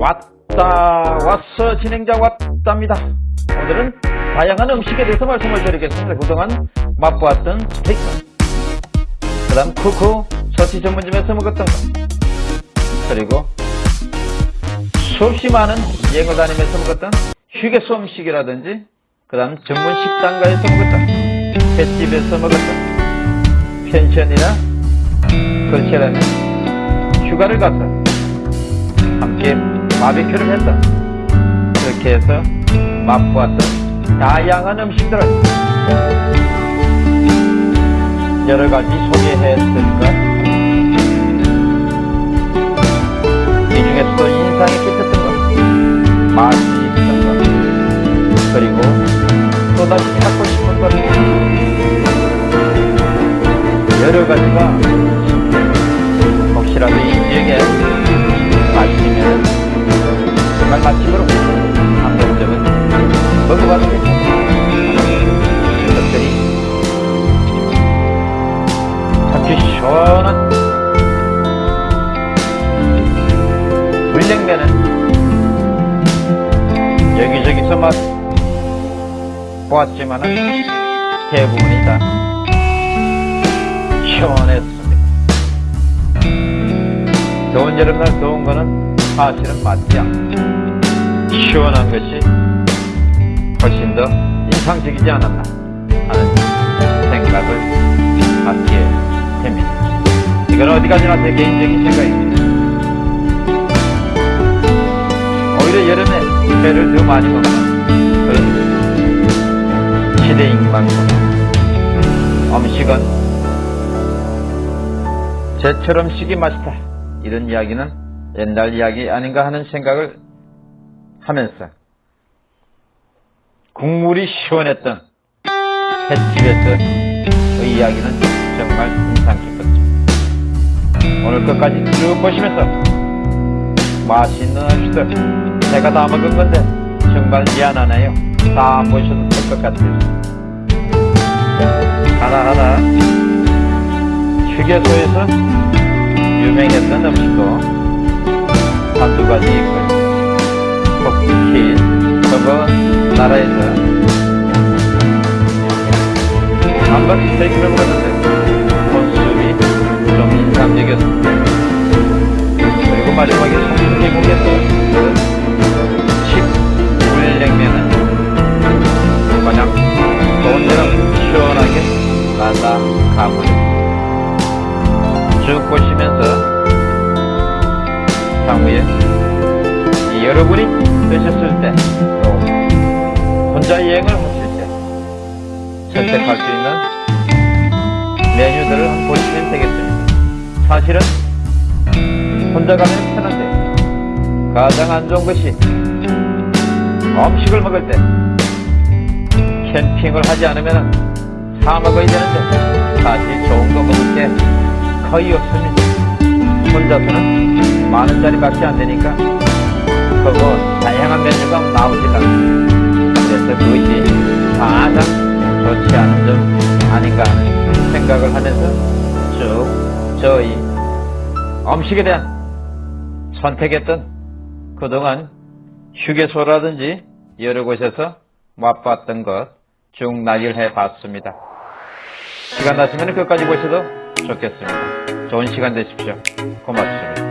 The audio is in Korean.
왔다 왔어 진행자 왔답니다. 오늘은 다양한 음식에 대해서 말씀을 드리겠습니다. 그동안 맛보았던 스테이크. 그 다음 쿠쿠 서치 전문점에서 먹었던 것 그리고 수없이 많은 여행을 다니면서 먹었던 휴게소 음식이라든지 그 다음 전문 식당가에서 먹었던 횟집에서 먹었던 펜션이나 그렇지라면 휴가를 함께 바비큐를 했던 그렇게 해서 맛보았던 다양한 음식들을 여러가지 소개했으니까. 이 중에서도 인상이 깊었던 것 맛이 있었던 것 그리고 또다시 찾고 싶은 것 여러가지가 혹시라도 이 지역에 대부분이 다 시원했습니다. 더운 여름날 더운 거는 사실은 맞지 않 시원한 것이 훨씬 더 인상적이지 않았나 하는 생각을 갖게 됩니다. 이건 어디까지나 제 개인적인 생각입니다. 오히려 여름에 회를 더 많이 먹는 그런 시대인 만큼 음식은 제철 음식이 맛있다. 이런 이야기는 옛날 이야기 아닌가 하는 생각을 하면서 국물이 시원했던 횟집에서의 이야기는 정말 인상 깊었죠. 오늘 끝까지 쭉 보시면서 맛있는 음식들 제가 다 먹은 건데 정말 미안하네요. 다안 보셔도 될 것 같아요. 하나하나 휴게소에서 유명했던 음식도 한두 가지 있고요. 특히 저거 나라에서 한번 스테이크를 먹었는데 모습이 좀 인상적이었습니다. 그리고 마지막에 송중계국에서 나다 가물었습니다. 쭉 보시면서 향후에 여러분이 되셨을 때 또 혼자 여행을 하실 때 선택할 수 있는 메뉴들을 한번 보시면 되겠습니다. 사실은 혼자 가면 편한데 가장 안 좋은 것이 음식을 먹을 때 캠핑을 하지 않으면 사 먹어야 되는데 사실 좋은 거 먹을 게 거의 없습니다. 혼자서는 많은 자리밖에 안 되니까 그거 다양한 메뉴가 나오질 않습니다. 그래서 그것이 가장 좋지 않은 점 아닌가 생각을 하면서 쭉 저희 음식에 대한 선택했던 그동안 휴게소라든지 여러 곳에서 맛봤던 것쭉 나열해 봤습니다. 시간 나시면 끝까지 보셔도 좋겠습니다. 좋은 시간 되십시오. 고맙습니다.